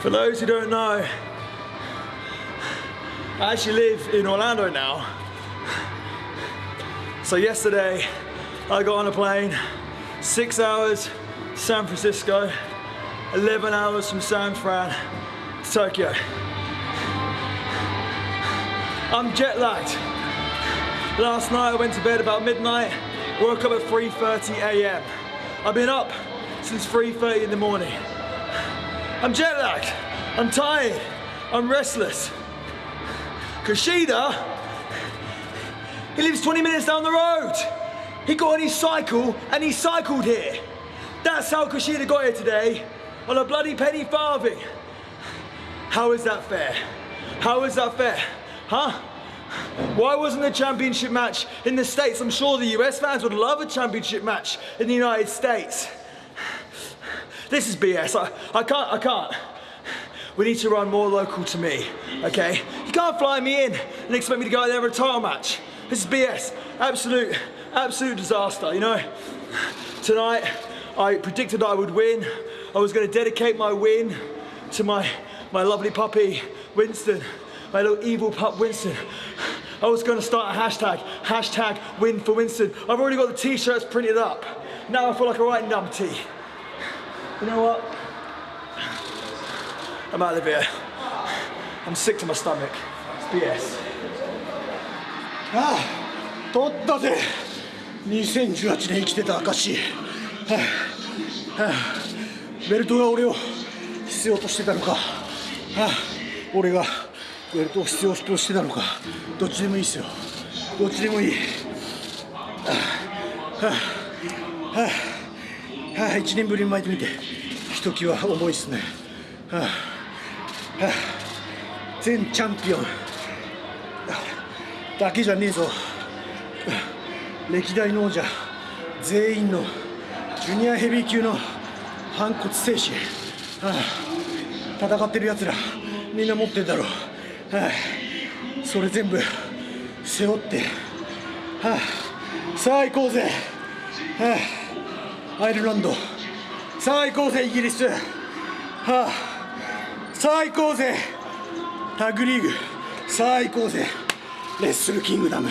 For those who don't know, I actually live in Orlando now. So yesterday, I got on a plane, six hours, San Francisco, 11 hours from San Fran to Tokyo. I'm jet lagged. Last night I went to bed about midnight, woke up at 3.30 a.m. I've been up since 3.30 in the morning. I'm jet lagged, I'm tired, I'm restless. Kushida, he lives 20 minutes down the road. He got on his cycle and he cycled here. That's how Kushida got here today, on a bloody penny farthing. How is that fair? How is that fair? Huh? Why wasn't the championship match in the States? I'm sure the US fans would love a championship match in the United States. This is BS. I, I can't, I can't. We need to run more local to me, okay? You can't fly me in and expect me to go out there and a title match. This is BS. Absolute, absolute disaster, you know? Tonight, I predicted I would win. I was gonna dedicate my win to my, my lovely puppy, Winston, my little evil pup, Winston. I was gonna start a hashtag, hashtag win for Winston. I've already got the t-shirts printed up. Now I feel like a right numpty. You know what? I'm out of here. I'm sick to my stomach. It's BS. ああ取ったぜ2018年生きてた証はあ、はあ、ベルトが俺を必要としてたのか、はあ、俺がベルトを必要としてたのかどっちでもいいっすよどっちでもいいはあはあはあ、はあ、1年ぶりに巻いてみて。ひときわ重いっすね。はあはあ。全チャンピオン。だけじゃねえぞ。歴代の王者全員のジュニアヘビー級の反骨精神、はあ、戦ってるやつらみんな持ってるだろう、はあ、それ全部背負って、はあ、さあ行こうぜ、はあ、アイルランド。さあ行こうぜイギリス、はあ、さあ行こうぜタッグリーグ。さあ行こうぜレッスルキングダム。